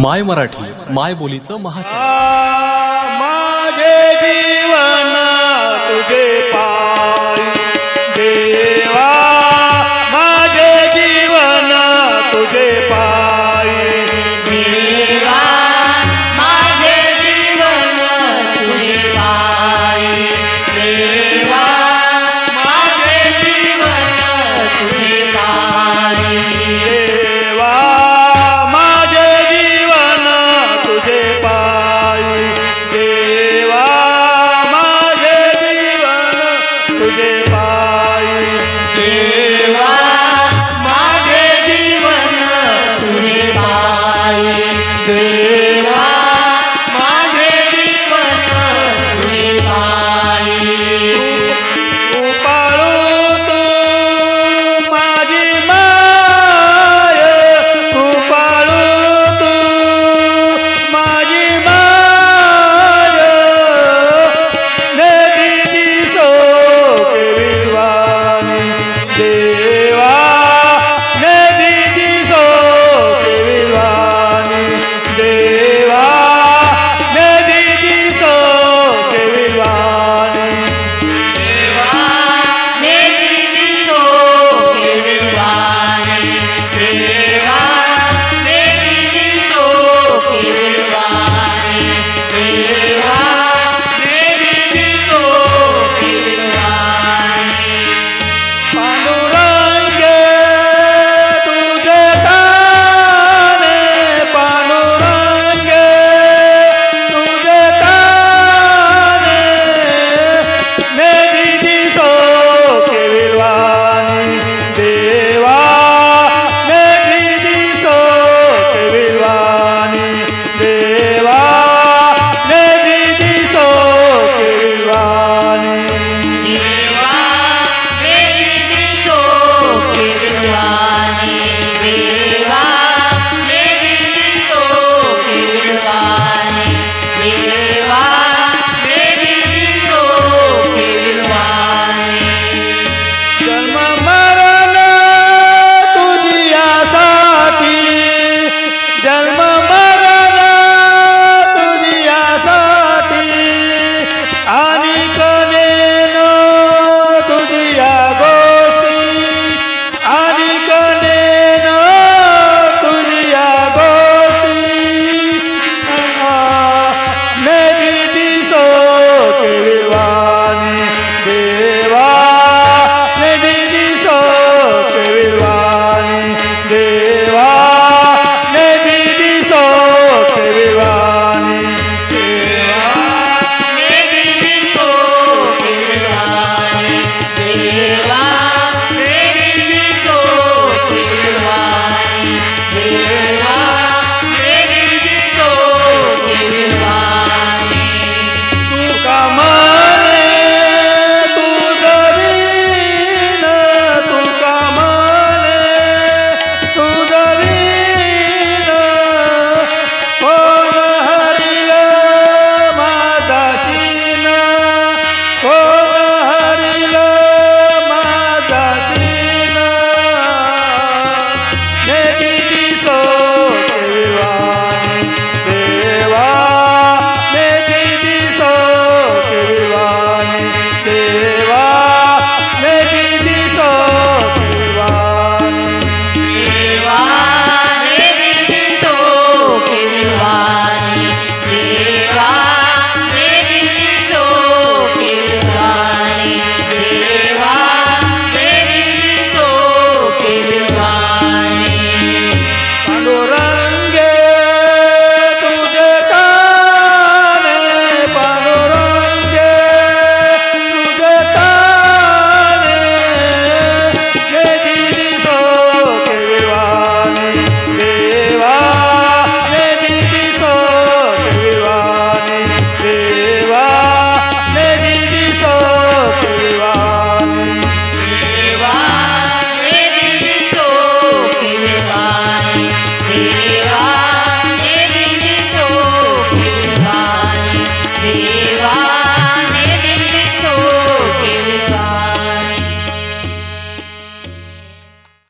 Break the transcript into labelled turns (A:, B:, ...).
A: माय मराठी माय बोलीचं महाचार
B: माझे जीवन तुझे
C: पा Yeah. Yeah.